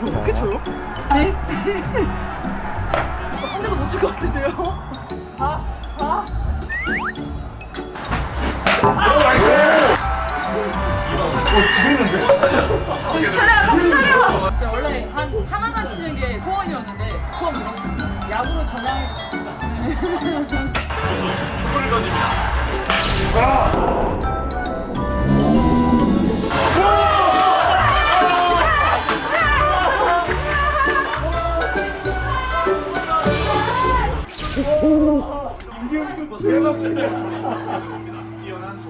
뭐 어떻게 쳐요? 네. 한 대도 못 칠 것 같은데요? 아, 아. 정신 차려, 정신 차려! 원래 한 하나만 치는 게 소원이었는데 처음 이뤘습니다. 야구로 전향해봤습니다. 촛불을 던집니다. 이게 무슨 대박이야